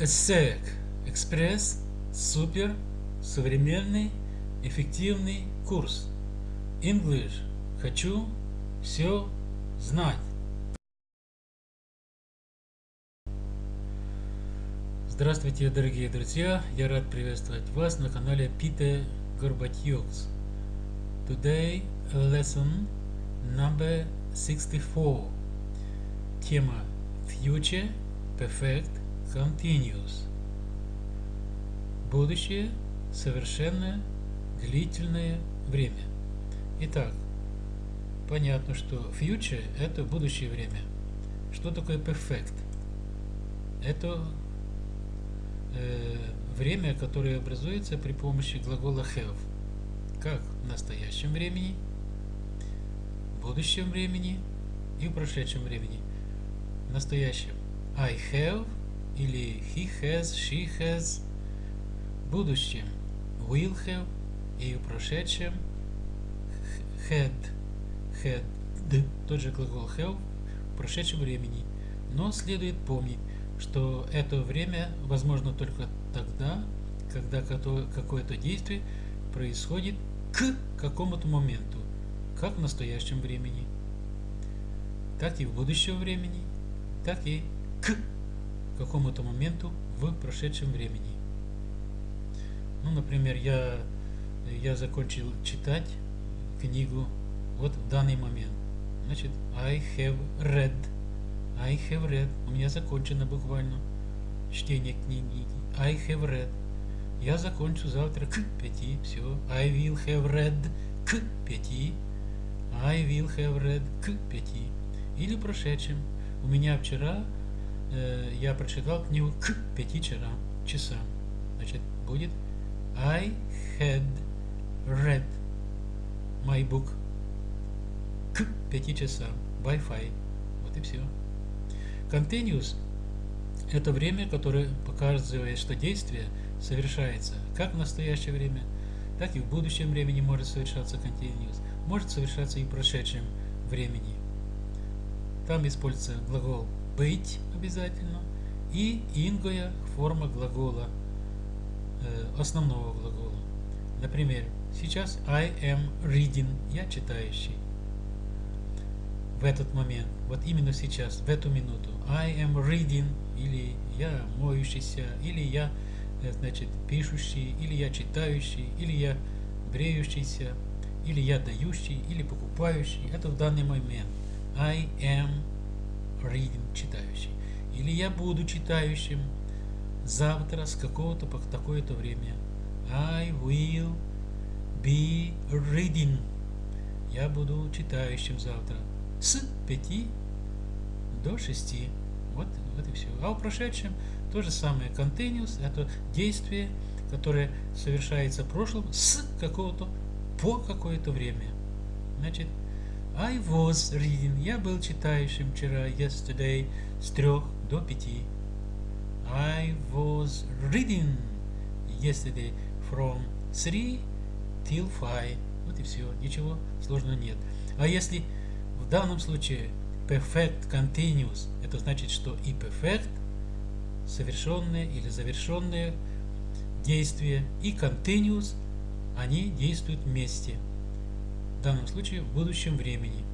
ESSEC Экспресс Супер Современный Эффективный курс English Хочу все знать Здравствуйте, дорогие друзья! Я рад приветствовать вас на канале Peter Горбатьюкс. Today lesson number 64. Тема Future Perfect Continuous. Будущее совершенно длительное время. Итак, понятно, что future – это будущее время. Что такое perfect? Это э, время, которое образуется при помощи глагола have. Как в настоящем времени, в будущем времени и в прошедшем времени. В настоящем I have или he has, she has, будущем will have и в прошедшем had, had, тот же глагол have в прошедшем времени. Но следует помнить, что это время возможно только тогда, когда какое-то действие происходит к какому-то моменту, как в настоящем времени, так и в будущем времени, так и к какому-то моменту в прошедшем времени. Ну, например, я, я закончил читать книгу вот в данный момент. Значит, I have read. I have read. У меня закончено буквально чтение книги. I have read. Я закончу завтра к пяти. Все. I will have read к пяти. I will have read к пяти. Или прошедшем. У меня вчера э, я прочитал книгу к 5 часам. Значит, будет I had read my book к 5 часам 5. Вот и все. Continuous – это время, которое показывает, что действие совершается как в настоящее время, так и в будущем времени может совершаться continuous, может совершаться и в прошедшем времени. Там используется глагол быть обязательно и ингоя форма глагола, э, основного глагола. Например, сейчас I am reading, я читающий. В этот момент, вот именно сейчас, в эту минуту, I am reading, или я моющийся, или я, э, значит, пишущий, или я читающий, или я бреющийся, или я дающий, или покупающий. Это в данный момент. I am reading, читающий. Или я буду читающим завтра с какого-то по такое-то время. I will be reading. Я буду читающим завтра с 5 до 6. Вот, вот и все. А в прошедшем то же самое. Continuous – это действие, которое совершается в прошлом с какого-то по какое-то время. Значит, I was reading. Я был читающим вчера, yesterday, с трех до пяти. I was reading yesterday from three till five. Вот и все. Ничего сложного нет. А если в данном случае perfect continuous, это значит, что и perfect совершенные или завершенные действия и continuous, они действуют вместе в данном случае в будущем времени.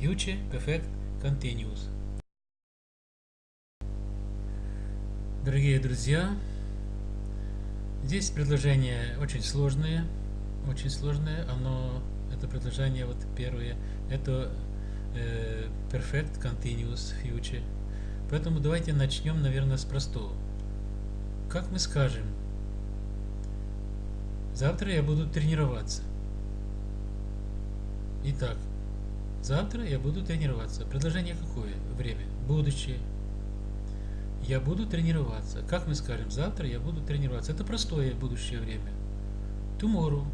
Future Perfect Continuous. Дорогие друзья, здесь предложение очень сложное, очень сложное, оно, это предложение вот первое, это э, Perfect Continuous Future. Поэтому давайте начнем, наверное, с простого. Как мы скажем, завтра я буду тренироваться. Итак, завтра я буду тренироваться. Предложение какое? Время. Будущее. Я буду тренироваться. Как мы скажем? Завтра я буду тренироваться. Это простое будущее время. Tomorrow.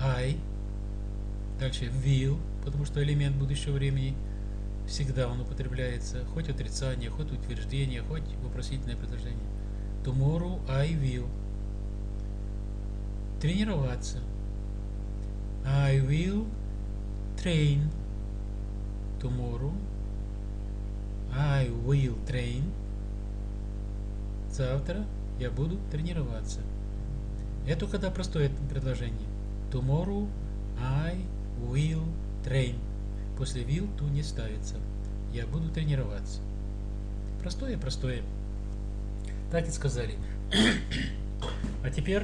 I. Дальше will, потому что элемент будущего времени всегда он употребляется. Хоть отрицание, хоть утверждение, хоть вопросительное предложение. Tomorrow I will. Тренироваться. I will train tomorrow. I will train Завтра я буду тренироваться. Это когда простое предложение. Tomorrow I will train. После will to не ставится. Я буду тренироваться. Простое, простое. Так и сказали. а теперь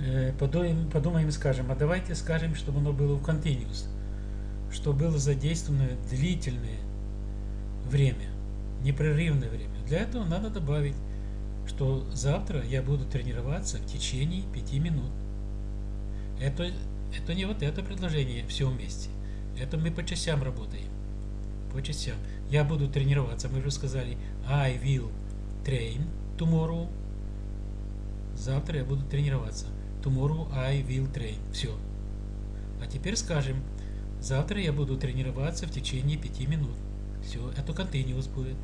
э, подумаем, подумаем и скажем, а давайте скажем, чтобы оно было в continuous, что было задействовано длительное время, непрерывное время. Для этого надо добавить, что завтра я буду тренироваться в течение 5 минут. Это, это не вот это предложение все вместе. Это мы по частям работаем. По частям. Я буду тренироваться. Мы уже сказали I will train tomorrow. Завтра я буду тренироваться. Tomorrow I will train. Все. А теперь скажем, завтра я буду тренироваться в течение 5 минут. Все, это continuous будет.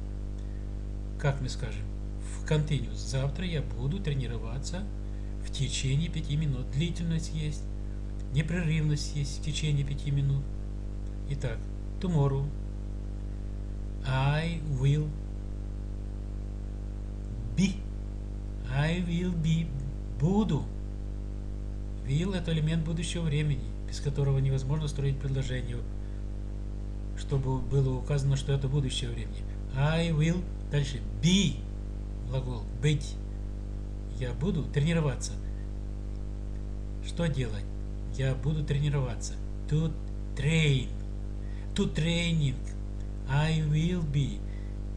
Как мы скажем? В continuous. Завтра я буду тренироваться в течение 5 минут. Длительность есть. Непрерывность есть в течение 5 минут. Итак, tomorrow I will be. I will be. Буду. Will – это элемент будущего времени, без которого невозможно строить предложение, чтобы было указано, что это будущее времени. I will. Дальше. Be. Глагол. Быть. Я буду тренироваться. Что делать? Я буду тренироваться. To train. To training. I will be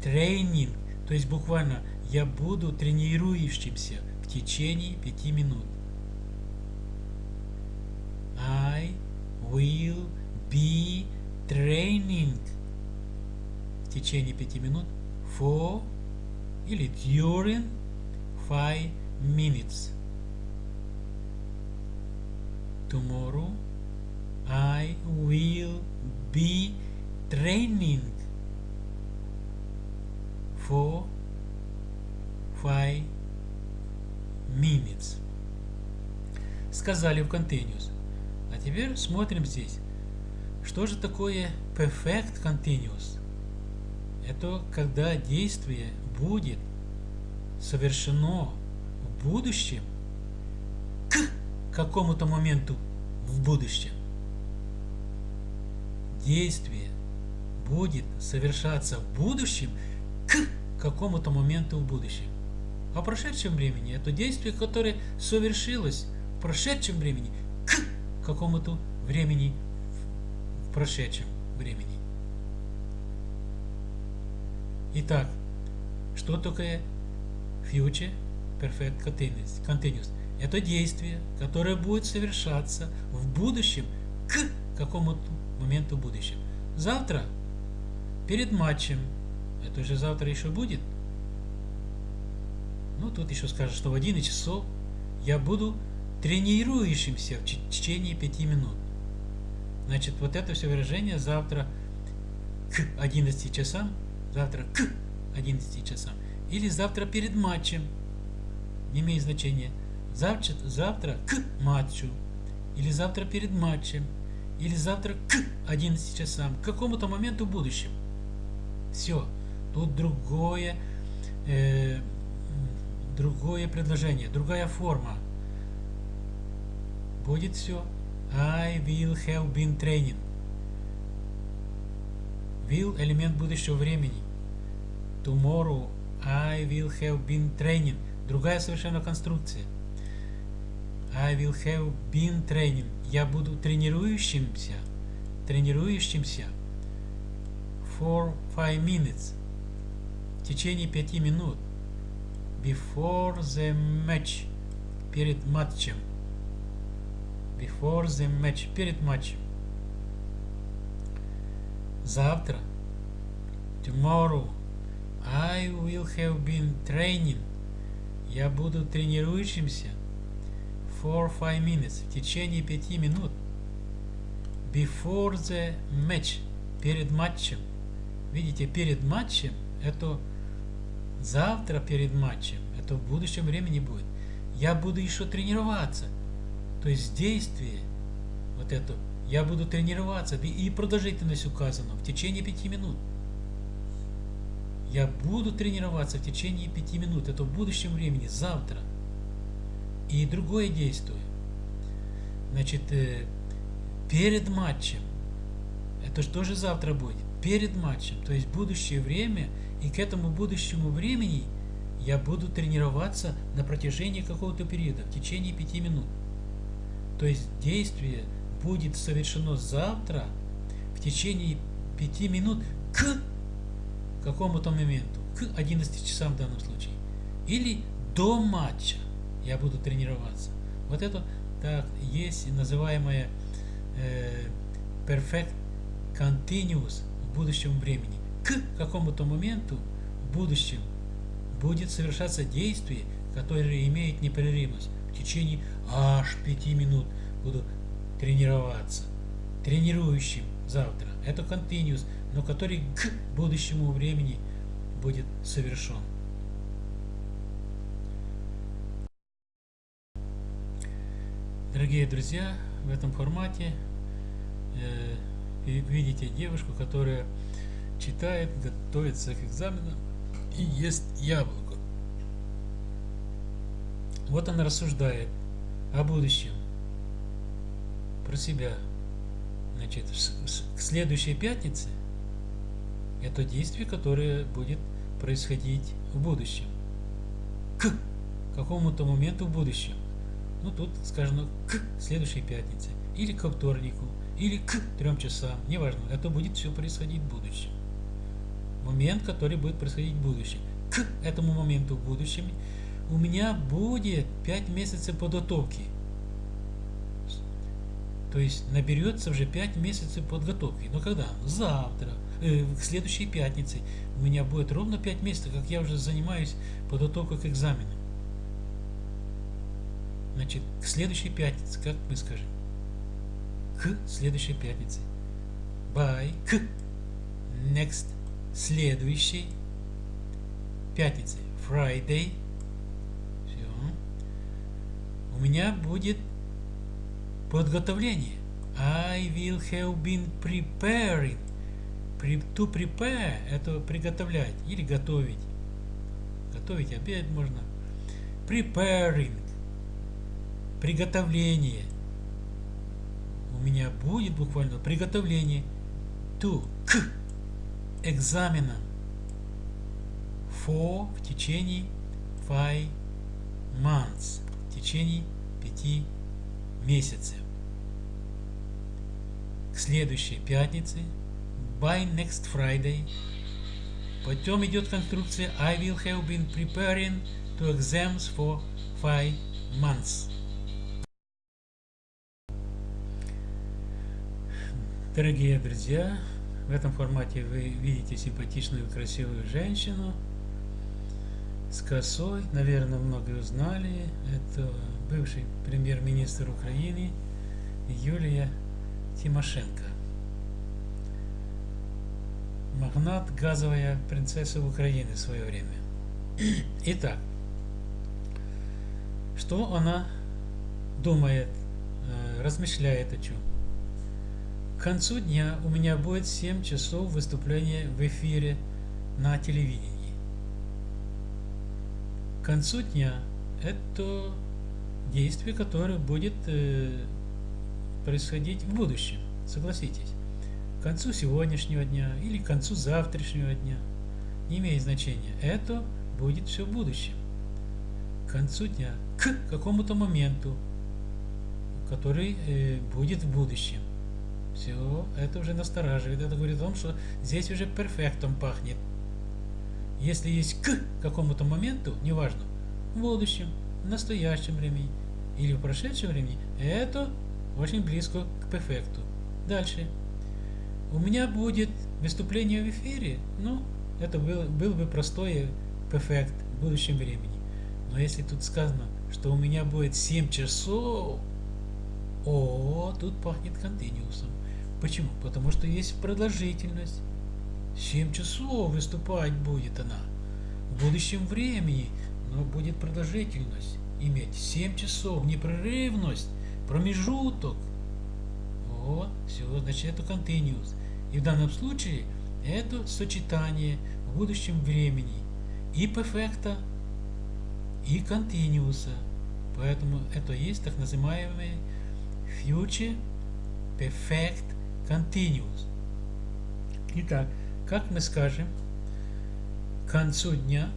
training. То есть буквально я буду тренирующимся в течение пяти минут. I will be training в течение пяти минут for или during five minutes. Tomorrow I will be training for five minutes. Сказали в continuous. А теперь смотрим здесь. Что же такое perfect continuous? Это когда действие будет совершено в будущем к какому-то моменту в будущем. Действие будет совершаться в будущем к какому-то моменту в будущем. А в прошедшем времени это действие, которое совершилось в прошедшем времени к какому-то времени прошедшем времени. Итак, что такое future perfect continuous? Это действие, которое будет совершаться в будущем к какому-то моменту в будущем. Завтра перед матчем. Это же завтра еще будет. Ну, тут еще скажут, что в 11 часов я буду тренирующимся в течение 5 минут. Значит, вот это все выражение завтра к 11 часам, завтра к 11 часам. Или завтра перед матчем. Не имеет значения. Завтра, завтра к матчу. Или завтра перед матчем. Или завтра к 11 часам. К какому-то моменту в будущем. Все. Тут другое, э, другое предложение, другая форма. Будет все. I will have been training. Will – элемент будущего времени. Tomorrow I will have been training. Другая совершенно конструкция. I will have been training. Я буду тренирующимся. Тренирующимся for 5 minutes. В течение 5 минут. Before the match. Перед матчем. Before the match. Перед матчем. Завтра. Tomorrow. I will have been training. Я буду тренирующимся. For 5 minutes. В течение 5 минут. Before the match. Перед матчем. Видите, перед матчем, это завтра перед матчем, это в будущем времени будет. Я буду еще тренироваться. То есть действие, вот это, я буду тренироваться, и продолжительность указана в течение пяти минут. я буду тренироваться в течение пяти минут. Это в будущем времени, завтра. И другое действие. Значит, э, перед матчем, это же тоже завтра будет, перед матчем, то есть будущее время, и к этому будущему времени я буду тренироваться на протяжении какого-то периода, в течение пяти минут. То есть действие будет совершено завтра в течение пяти минут к какому-то моменту, к 11 часам в данном случае, или до матча я буду тренироваться. Вот это так есть называемое э, perfect continuous в будущем времени. К какому-то моменту в будущем будет совершаться действие, которое имеет непрерывность. В течение аж пяти минут буду тренироваться. Тренирующим завтра. Это continuous, но который к будущему времени будет совершен. Дорогие друзья, в этом формате э, видите девушку, которая читает, готовится к экзаменам и ест яблоко. Вот она рассуждает о будущем, про себя. Значит, к следующей пятнице это действие, которое будет происходить в будущем. К какому-то моменту в будущем. Ну, тут скажем, к следующей пятнице, или к вторнику, или к трем часам, неважно, это будет все происходить в будущем. Момент, который будет происходить в будущем. К этому моменту в будущем у меня будет 5 месяцев подготовки. То есть наберется уже 5 месяцев подготовки. Но когда? Завтра, э, к следующей пятнице. У меня будет ровно 5 месяцев, как я уже занимаюсь подготовкой к экзамену. Значит, к следующей пятнице, как мы скажем? К следующей пятнице. By к next следующей пятнице. Friday. У меня будет подготовление. I will have been preparing. To prepare – это приготовлять или готовить. Готовить обед можно. Preparing приготовление. У меня будет буквально приготовление to, к экзаменам for в течение five months, течение пяти месяцев. К следующей пятнице by next Friday Потом идет конструкция I will have been preparing to exams for five months. Дорогие друзья, в этом формате вы видите симпатичную, красивую женщину с косой. Наверное, многие узнали. Это бывший премьер-министр Украины Юлия Тимошенко. Магнат, газовая принцесса Украины в свое время. Итак, что она думает, э, размышляет о чем? К концу дня у меня будет 7 часов выступления в эфире на телевидении. Концу дня это действие, которое будет э, происходить в будущем, согласитесь. К концу сегодняшнего дня или к концу завтрашнего дня, не имеет значения. Это будет все в будущем. К концу дня, к какому-то моменту, который э, будет в будущем. Все, это уже настораживает. Это говорит о том, что здесь уже перфектом пахнет. Если есть к какому-то моменту, неважно, в будущем, в настоящем времени или в прошедшем времени, это очень близко к перфекту. Дальше. У меня будет выступление в эфире, ну, это был, был бы простой перфект в будущем времени. Но если тут сказано, что у меня будет 7 часов, о, тут пахнет континуусом. Почему? Потому что есть продолжительность. 7 часов выступать будет она. В будущем времени, но будет продолжительность иметь. 7 часов, непрерывность, промежуток. Вот, все, значит это continuous. И в данном случае это сочетание в будущем времени и перфекта, и континууса. Поэтому это есть так называемый future perfect continuous. Итак, как мы скажем, к концу дня,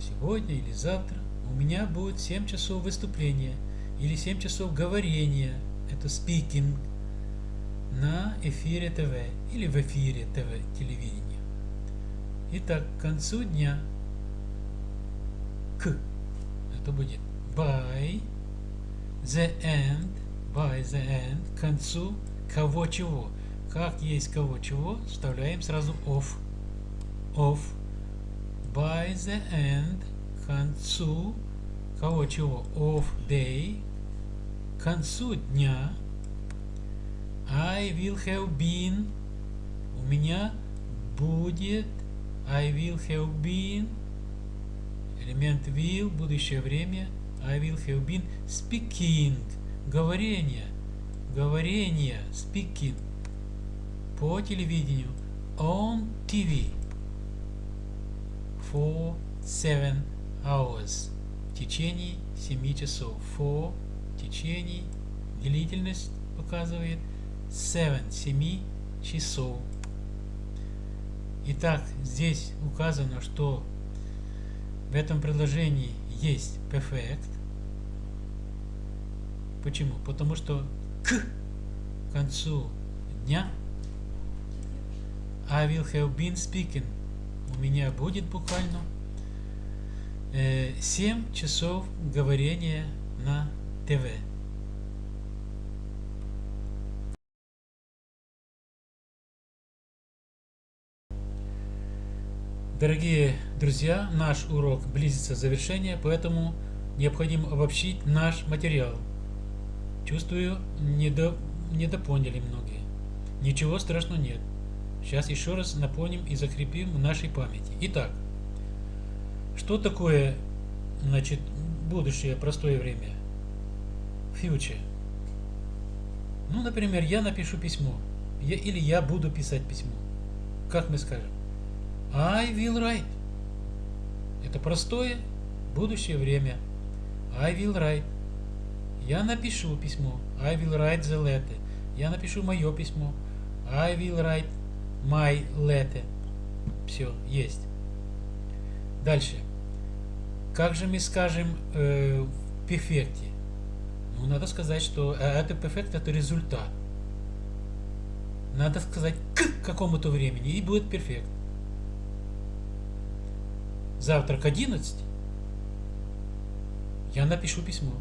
сегодня или завтра, у меня будет 7 часов выступления или 7 часов говорения, это speaking, на эфире ТВ или в эфире ТВ телевидения. Итак, к концу дня к это будет by the end, by the end, к концу кого чего. Как есть кого чего, вставляем сразу off. Off. By the end, концу кого чего. Of day, концу дня. I will have been. У меня будет. I will have been. Элемент will, будущее время. I will have been speaking. Говорение. Говорение. Speaking. По телевидению. On TV. For seven hours. В течение 7 часов. For. В течение. Длительность показывает. Seven. 7 часов. Итак, здесь указано, что в этом предложении есть perfect. Почему? Потому что к концу дня I will have been speaking. У меня будет буквально э, 7 часов говорения на ТВ. Дорогие друзья, наш урок близится к завершению, поэтому необходимо обобщить наш материал. Чувствую, недо, недопоняли многие. Ничего страшного нет. Сейчас еще раз напомним и закрепим в нашей памяти. Итак, что такое значит, будущее простое время? Future. Ну, например, я напишу письмо. Я, или я буду писать письмо. Как мы скажем? I will write. Это простое будущее время. I will write. Я напишу письмо. I will write the letter. Я напишу мое письмо. I will write my letter. Все, есть. Дальше. Как же мы скажем э, в перфекте? Ну, надо сказать, что э, это перфект, это результат. Надо сказать к какому-то времени, и будет перфект завтра к 11 я напишу письмо.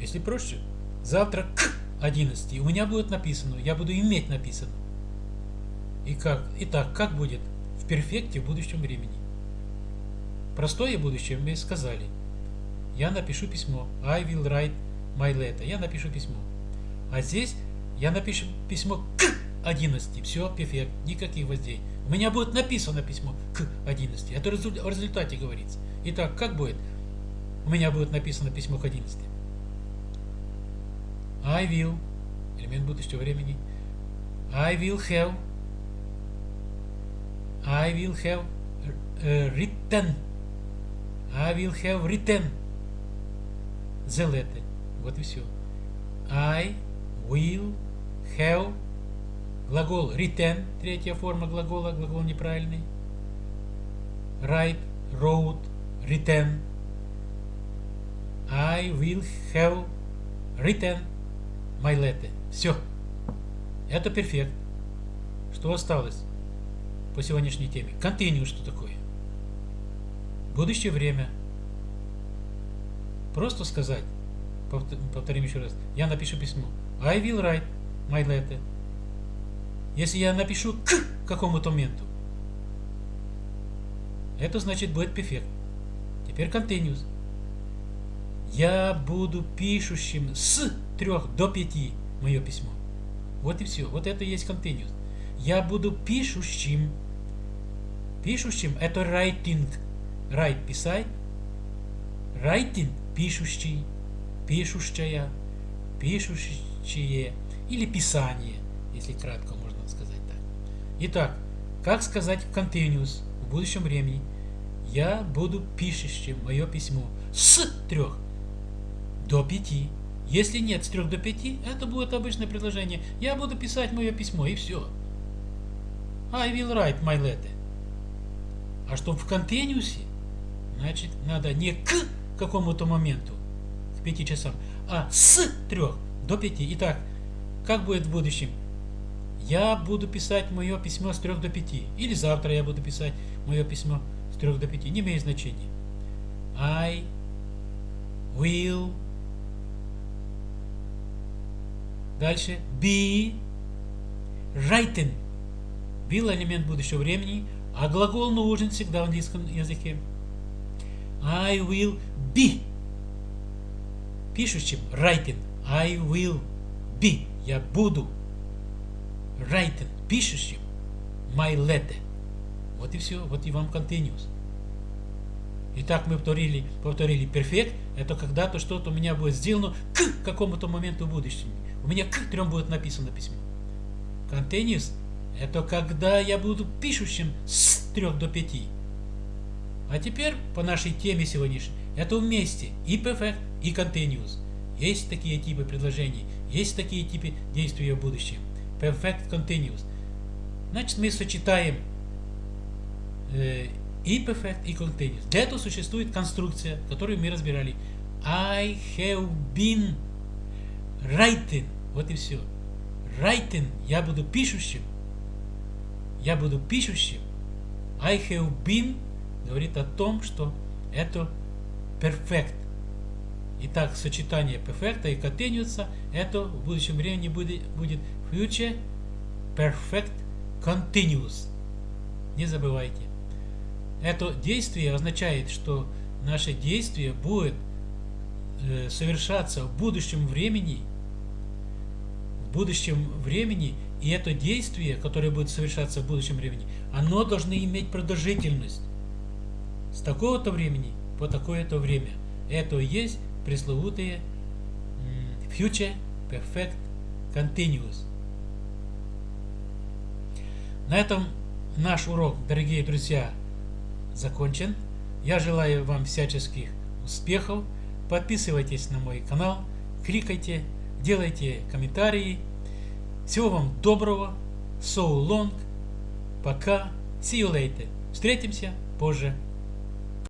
Если проще, завтра к 11 у меня будет написано, я буду иметь написано. И как? Итак, как будет в перфекте в будущем времени? Простое будущее мы сказали. Я напишу письмо. I will write my letter. Я напишу письмо. А здесь я напишу письмо к 11. Все, перфект. Никаких воздействий. У меня будет написано письмо к 11. Это о результате говорится. Итак, как будет? У меня будет написано письмо к 11. I will, элемент будущего времени. I will have, I will have uh, written, I will have written the letter. Вот и все. I will have Глагол written, третья форма глагола, глагол неправильный. Write, wrote, written. I will have written my letter. Все. Это перфект. Что осталось по сегодняшней теме? Continue что такое? Будущее время. Просто сказать, повторим еще раз, я напишу письмо. I will write my letter. Если я напишу к какому-то моменту, это значит будет перфект. Теперь continuous. Я буду пишущим с 3 до 5 мое письмо. Вот и все. Вот это и есть continuous. Я буду пишущим. Пишущим это writing. Write писать. Writing пишущий. Пишущая. Пишущие. Или писание, если кратко Итак, Как сказать continuous в будущем времени? Я буду пишущим мое письмо с трех до пяти. Если нет с трех до пяти, это будет обычное предложение. Я буду писать мое письмо и все. I will write my letter. А чтобы в континуусе, значит, надо не к какому-то моменту, к пяти часам, а с трех до пяти. Итак, как будет в будущем? Я буду писать мое письмо с трех до пяти. Или завтра я буду писать мое письмо с трех до пяти. Не имеет значения. I will Дальше. Be written. Will элемент будущего времени, а глагол нужен всегда в английском языке. I will be. Пишущим. Writing. I will be. Я буду. Writing. Пишущим. My letter. Вот и все. Вот и вам continuous. Итак, мы повторили, повторили перфект. Это когда-то что-то у меня будет сделано к какому-то моменту в будущем. У меня к трем будет написано письмо. Continuous – это когда я буду пишущим с трех до пяти. А теперь по нашей теме сегодняшней. Это вместе и perfect, и continuous. Есть такие типы предложений, есть такие типы действия в будущем. Perfect, continuous. Значит, мы сочетаем э, и perfect, и continuous. Для этого существует конструкция, которую мы разбирали. I have been writing. Вот и все. Writing. Я буду пишущим. Я буду пишущим. I have been говорит о том, что это perfect. Итак, сочетание perfect и continuous это в будущем времени будет, будет future perfect continuous. Не забывайте. Это действие означает, что наше действие будет э, совершаться в будущем времени, в будущем времени, и это действие, которое будет совершаться в будущем времени, оно должно иметь продолжительность с такого-то времени по такое-то время. Это и есть пресловутые future perfect continuous. На этом наш урок, дорогие друзья, закончен. Я желаю вам всяческих успехов. Подписывайтесь на мой канал, кликайте, делайте комментарии. Всего вам доброго. So long. Пока. See you later. Встретимся позже.